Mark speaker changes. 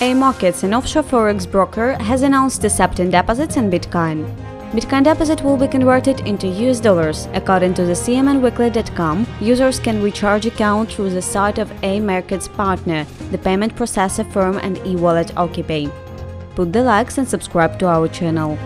Speaker 1: AMarkets, an offshore forex broker, has announced accepting deposits in Bitcoin. Bitcoin deposit will be converted into US dollars. According to the CMNweekly.com, users can recharge account through the site of AMarkets partner, the payment processor firm and e-wallet OKPay. Put the likes and subscribe to our channel.